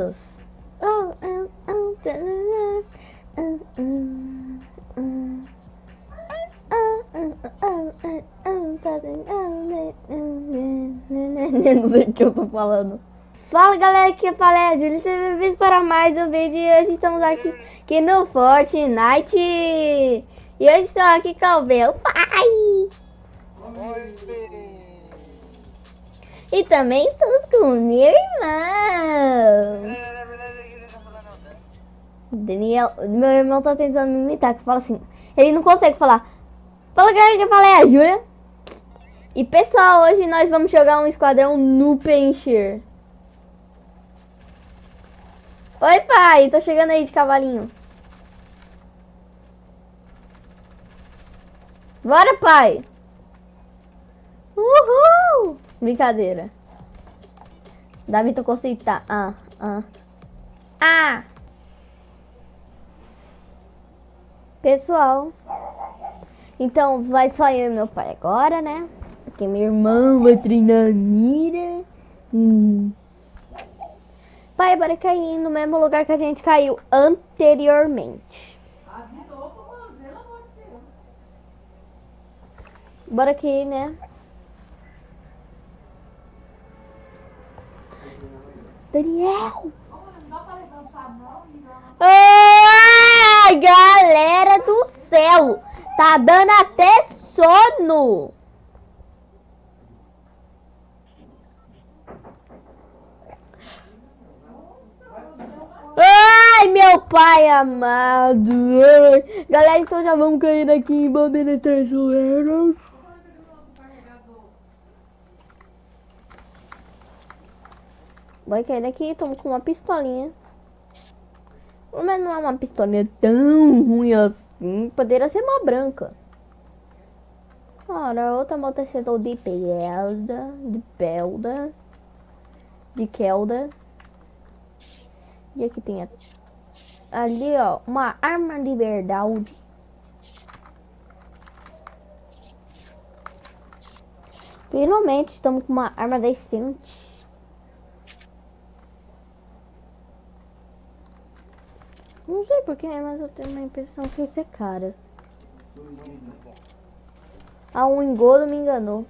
Oh, oh, oh, oh. Oh, Não sei o que eu tô falando. Fala galera, aqui é Palé Júlio, sejam bem-vindos para mais um vídeo. E hoje estamos aqui, aqui no Fortnite. E hoje estamos aqui com o meu pai. E também estamos com o meu Daniel, meu irmão tá tentando me imitar, que fala assim, ele não consegue falar. Fala galera, que eu falei a Júlia. E pessoal, hoje nós vamos jogar um esquadrão no Pencher. Oi pai, tô chegando aí de cavalinho. Bora pai. Uhul. Brincadeira. Davi, consegue tá. Ah, ah. Ah. Pessoal, então vai só eu e meu pai agora, né? Porque meu irmão vai treinar mira. Hum. Pai, bora cair no mesmo lugar que a gente caiu anteriormente. Bora aqui, né? Daniel! Ai, galera do céu! Tá dando até sono! Ai, meu pai amado! Ai. Galera, então já vamos cair aqui em Bombeira Traiçoeiras. Vai cair aqui, estamos com uma pistolinha. Mas não é uma pistolinha tão ruim assim. Poderia ser uma branca. Ora, outra amortecedor de pelda, de pelda, de kelda. E aqui tem a... ali, ó, uma arma de verdade. Finalmente estamos com uma arma decente. Não sei porquê, mas eu tenho uma impressão que isso é cara. Ah, um engodo me enganou.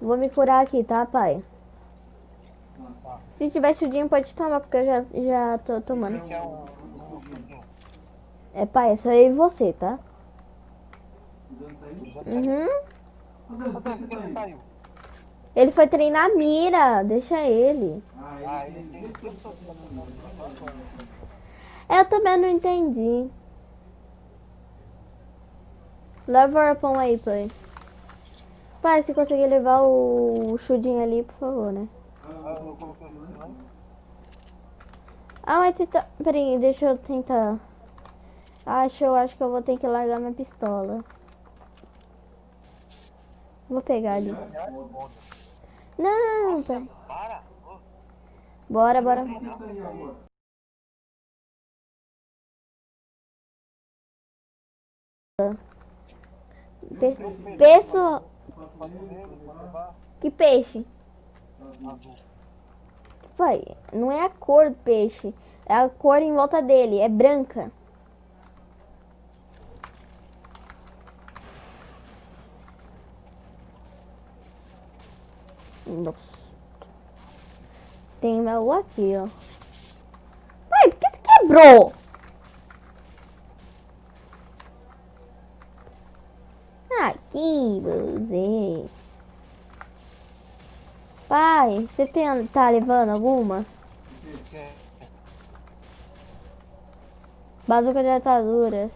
Vou me curar aqui, tá, pai? Se tiver chudinho, pode tomar, porque eu já, já tô tomando. É, pai, é só eu e você, tá? Uhum. Ele foi treinar mira, deixa ele. Eu também não entendi. Leva o arpão aí, pai. Pai, se conseguir levar o chudinho ali, por favor, né? Ah, mas tenta... Peraí, deixa eu tentar. Acho, eu acho que eu vou ter que largar minha pistola. Vou pegar ali. Não, tá. Bora, bora. Pe Peço... Que peixe? Pai, não é a cor do peixe. É a cor em volta dele. É branca. Nossa. Tem meu aqui, ó. Pai, por que você quebrou? Aqui, você. Pai, você tem, tá levando alguma? Bazuca de ataduras.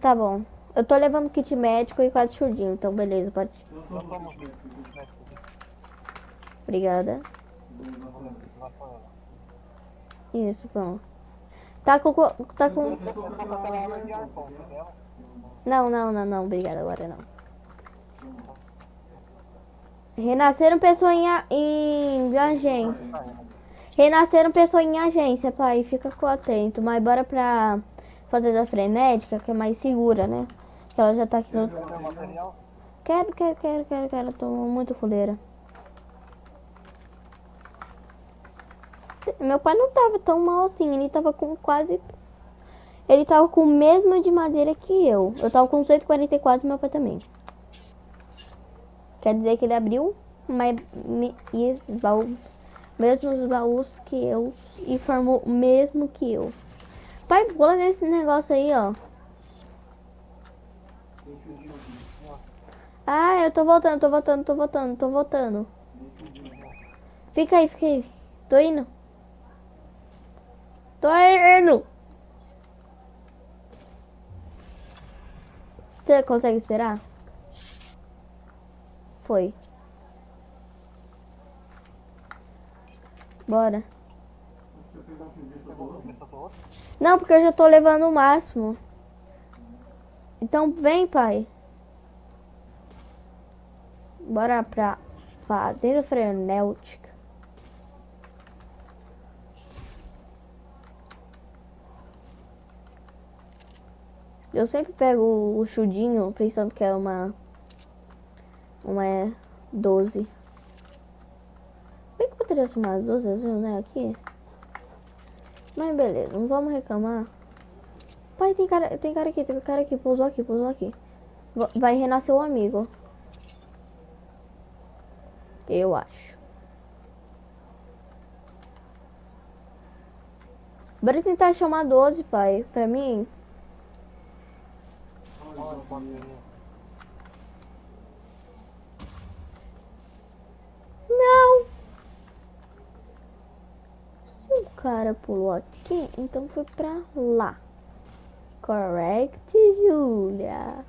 Tá bom. Eu tô levando kit médico e quatro chudinho, então beleza, pode. Obrigada. Isso, pronto. Tá com. Tá com. Não, não, não, não. Obrigada, agora não. Renasceram pessoa em, em agência. Renasceram pessoa em agência, pai. Fica atento. Mas bora pra fazer da frenética, que é mais segura, né? Que ela já tá aqui no... Quero, quero, quero, quero, quero. Tô muito fuleira. Meu pai não tava tão mal assim. Ele tava com quase... Ele tava com o mesmo de madeira que eu. Eu tava com 144 e meu pai também. Quer dizer que ele abriu mais baú, mesmos baús que eu e formou o mesmo que eu. Pai, pula nesse negócio aí, ó. Ah, eu tô voltando, tô voltando, tô voltando, tô voltando. Fica aí, fica aí. Tô indo. Tô indo. Você consegue esperar? Foi. Bora. Não, porque eu já tô levando o máximo. Então vem, pai. Bora pra fazenda frenética. Eu sempre pego o chudinho pensando que é uma uma 12. É Bem que poderia ser umas 12 né, aqui. Mas beleza, não vamos reclamar. Pai, tem cara, tem cara aqui, tem cara aqui, pousou aqui, pousou aqui. Vai renascer o amigo. Eu acho. Bora tentar chamar 12, pai. Pra mim. Não! Se o cara pulou aqui, então foi pra lá. Correct, Julia.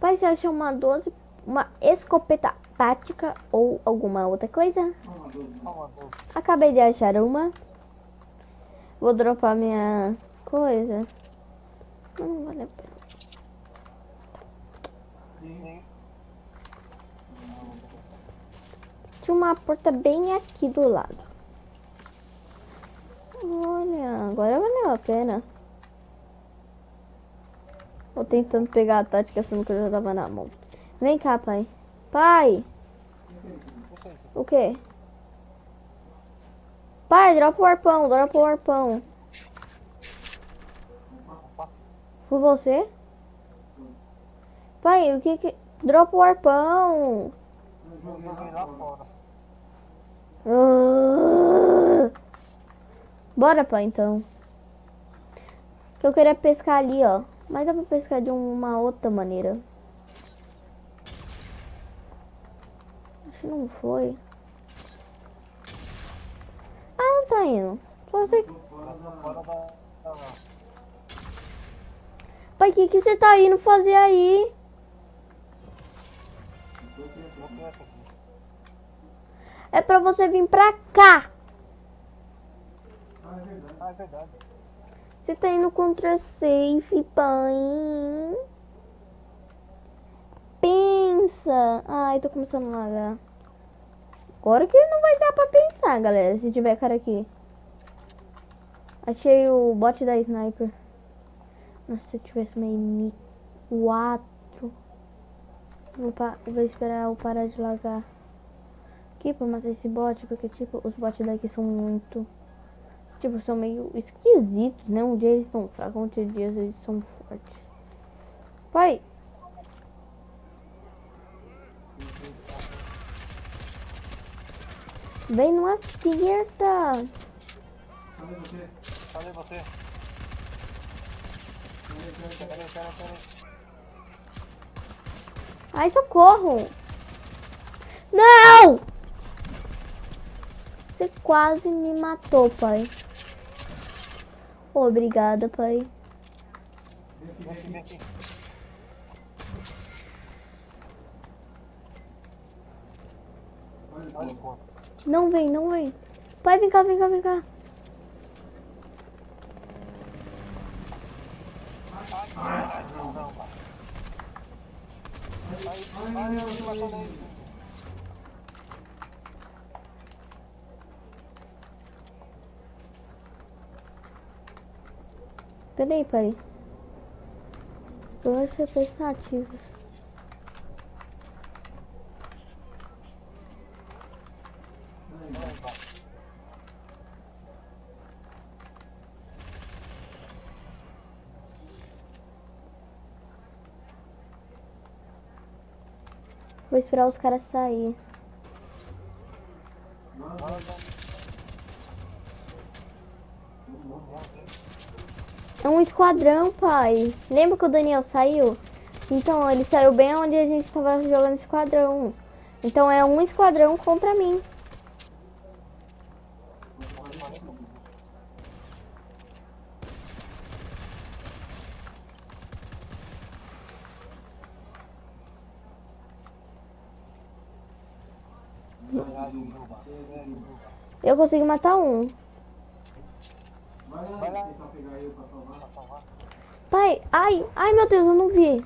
Pai, você acha uma 12, uma escopeta tática ou alguma outra coisa? Acabei de achar uma. Vou dropar minha coisa. Não vale a pena. Tinha uma porta bem aqui do lado. Olha, agora valeu a pena. Tô tentando pegar a tática achando que eu já tava na mão. Vem cá, pai. Pai! O quê? Pai, dropa o arpão, dropa o arpão. Foi você? Pai, o que que... Dropa o arpão. Uh... Bora, pai, então. Eu queria pescar ali, ó. Mas dá pra pescar de uma outra maneira. Acho que não foi. Ah, não tá indo. Só você... Pai, o que, que você tá indo fazer aí? É pra você vir pra cá. Ah, é verdade. Você tá indo contra safe, pai. Pensa. Ai, tô começando a lagar. Agora que não vai dar pra pensar, galera, se tiver cara aqui. Achei o bot da sniper. Nossa, se eu tivesse uma M4. Vou, vou esperar eu parar de lagar. Aqui pra matar esse bot, porque tipo, os bots daqui são muito... Tipo, são meio esquisitos, né? Um dia eles estão fracos, outro dia eles são fortes. Pai! Vem, não acerta! Cadê você? Cadê você? Ai, socorro! Não! Você quase me matou, pai. Obrigada, pai. Vem aqui, vem aqui. Não vem, não vem. Pai, vem cá, vem cá, vem cá. Ai, não, não, pai. Ai, ai, eu me matou daí. Peraí, pai. Dois pensativos Vou esperar os caras sair. Esquadrão, pai. Lembra que o Daniel saiu? Então, ele saiu bem onde a gente tava jogando esquadrão. Então é um esquadrão contra mim. Eu consegui matar um. Vai lá. Pai, ai, ai meu Deus, eu não vi.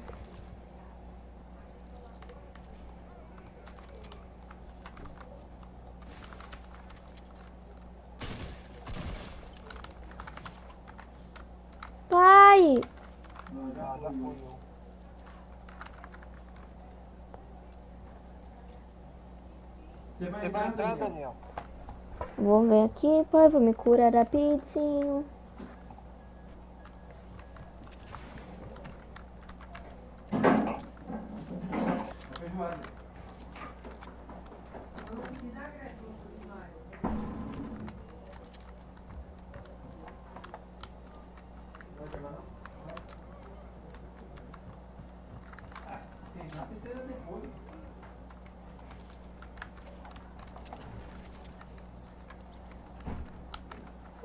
Pai, Já, já eu. Você Você vai entrar, Daniel? vou ver aqui, pai, vou me curar rapidinho. Feijoada. Vai pegar não? Vai. Ah, tem nada inteira depois.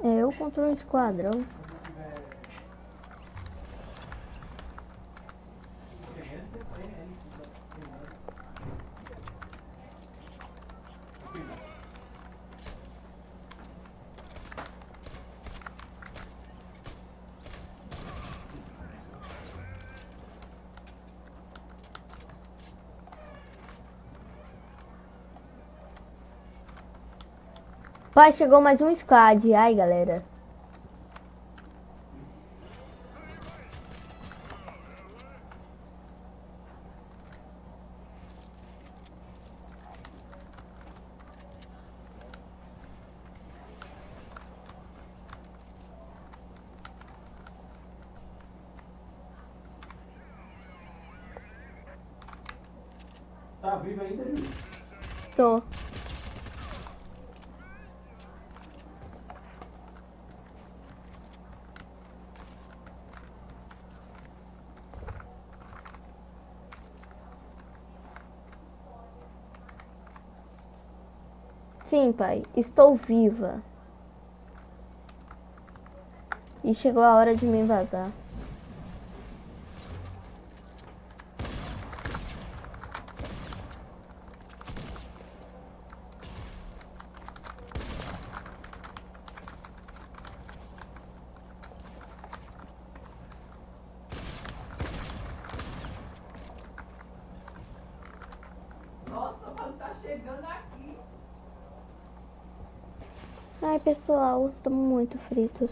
É eu contra um esquadrão. Quando tiver. Tem ele, tem ele. Tem nada. Cuidado. Pai, chegou mais um squad. Ai, galera. Tá vivo ainda, Júlio? Tô. Sim, pai, estou viva. E chegou a hora de me vazar. Chegando aqui. Ai, pessoal, estamos muito fritos.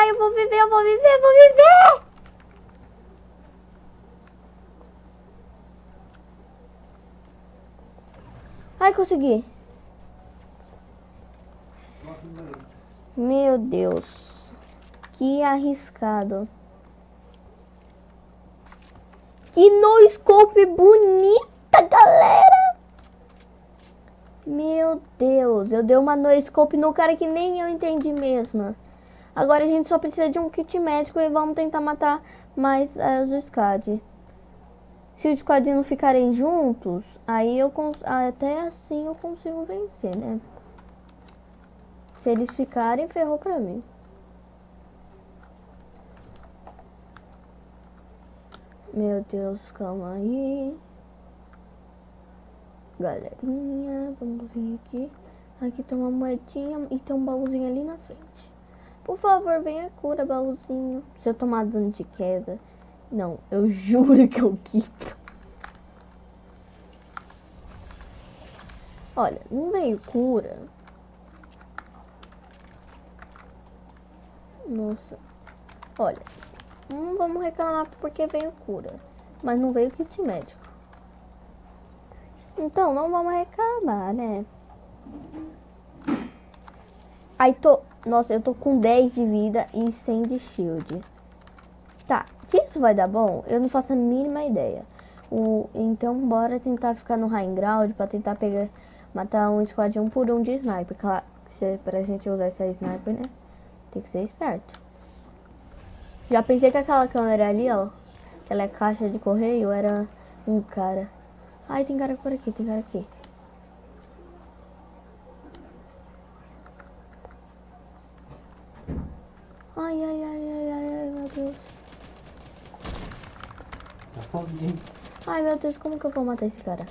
Ai, eu vou viver, eu vou viver, eu vou viver! Ai, consegui. Meu Deus. Que arriscado. Que no scope bonita, galera. Meu Deus, eu dei uma no scope no cara que nem eu entendi mesmo. Agora a gente só precisa de um kit médico e vamos tentar matar mais eh, os SCAD. Se os SCAD não ficarem juntos, aí eu até assim eu consigo vencer, né? Se eles ficarem, ferrou pra mim. Meu Deus, calma aí. Galerinha, vamos vir aqui. Aqui tem uma moedinha e tem um baúzinho ali na frente. Por favor, venha cura, baúzinho. Se eu tomar dano de queda. Não, eu juro que eu quito. Olha, não veio cura. Nossa. Olha, não vamos reclamar porque veio cura. Mas não veio kit médico. Então, não vamos reclamar, né? Aí tô... Nossa, eu tô com 10 de vida e 100 de shield. Tá, se isso vai dar bom, eu não faço a mínima ideia. O, então, bora tentar ficar no high ground pra tentar pegar... Matar um squad um por um de sniper. Claro, se, é pra gente usar essa sniper, né? Tem que ser esperto. Já pensei que aquela câmera ali, ó. Aquela caixa de correio era um cara. Ai, tem cara por aqui, tem cara aqui. Ai, ai, ai, ai, ai, ai, meu Deus. Tá sozinho. Ai, meu Deus, como que eu vou matar esse cara?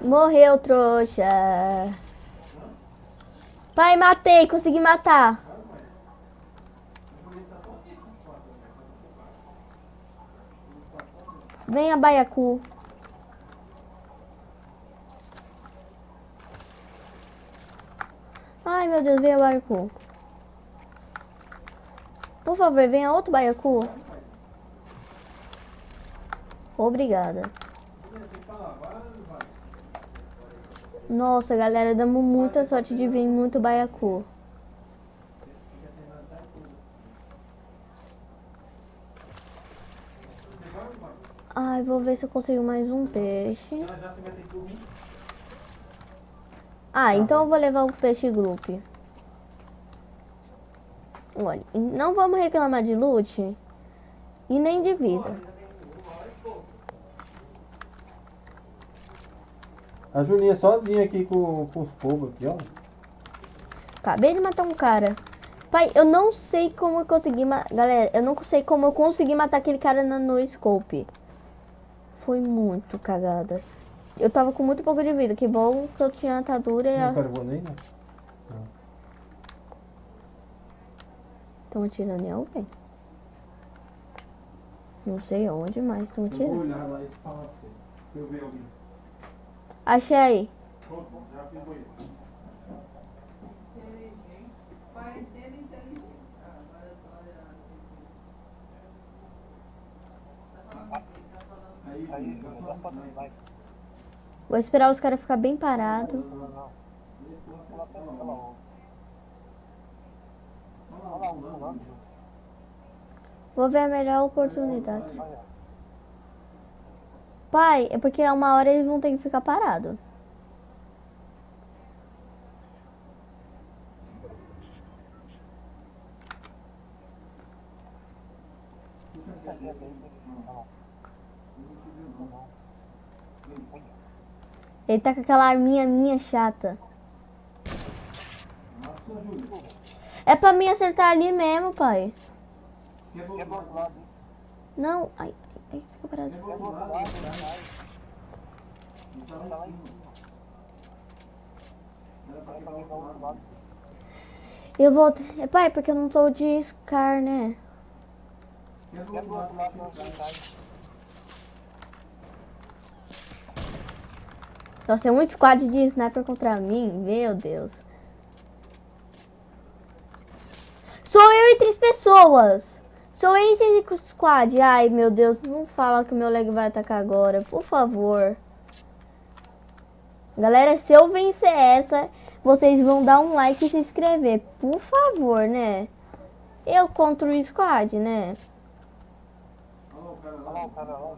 Morreu, trouxa. Pai, matei, consegui matar. Venha, Baiacu. Ai, meu Deus, venha, Baiacu. Por favor, venha outro Baiacu. Obrigada. Nossa, galera, damos muita sorte de vir muito baiacu. Ai, vou ver se eu consigo mais um peixe. Ah, então eu vou levar o peixe group. Olha, não vamos reclamar de loot e nem de vida. A Julinha sozinha aqui com, com os povos aqui, ó. Acabei de matar um cara. Pai, eu não sei como eu consegui matar. Galera, eu não sei como eu consegui matar aquele cara na no scope. Foi muito cagada. Eu tava com muito pouco de vida. Que bom que eu tinha atadura e Não a... né? Estão atirando em alguém. Não sei onde, mas estão Eu vou atirando. olhar lá e falar. Se eu ver alguém. Achei. Pronto, já fiz o banheiro. Inteligente. Quarentena inteligente. Ah, agora eu tô olhando. Aí, tá já falei, vai. Vou esperar os caras ficar bem parados. Não, não. Pula pela pela outra. Olha lá, um pulando. Vou ver a melhor oportunidade. Pai, é porque uma hora eles vão ter que ficar parados. Ele tá com aquela arminha minha chata. É pra mim acertar ali mesmo, pai. Não, ai, ai, fica parado. Quer do Quer do outro outro lado? lado, vai. Eu vou. É, pai, porque eu não tô de Scar, né? Nossa, é um squad de sniper contra mim. Meu Deus. Sou eu e três pessoas. Sou e cinco squad. Ai, meu Deus. Não fala que o meu leg vai atacar agora. Por favor. Galera, se eu vencer essa, vocês vão dar um like e se inscrever. Por favor, né? Eu contra o squad, né? Olha lá o cara Olha lá. lá o cara lá.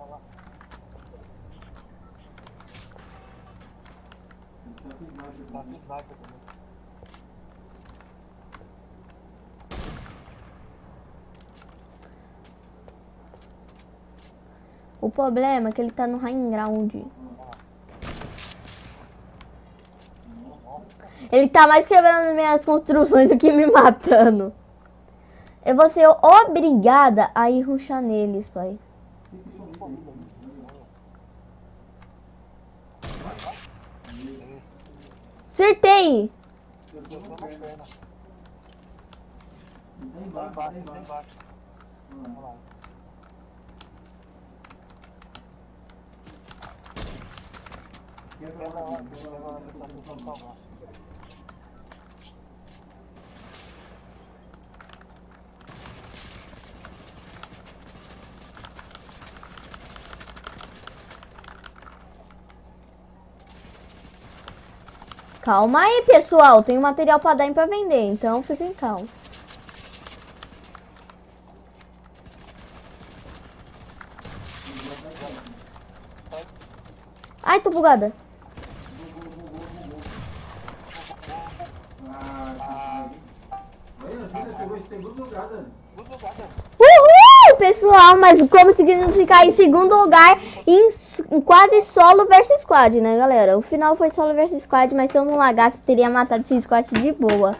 Olha lá. Ele tá com sniper Tá também. com sniper também. O problema é que ele tá no high ground. Ele tá mais quebrando minhas construções do que me matando. Eu vou ser obrigada a ir ruxar neles, pai. Acertei! Lá. embaixo. Olha Olha lá. lá. Quebra lá, quebra lá, quebra lá, quebra lá. Calma aí, pessoal. Tem material pra dar pra vender, então fiquem calmos. Ai, tô bugada. Olha, a Júlia pegou em segundo lugar, Dani. Uhul, pessoal, mas como significar em segundo lugar em, em quase solo versus squad, né, galera? O final foi solo versus squad, mas se eu não lagasse, teria matado esse squad de boa.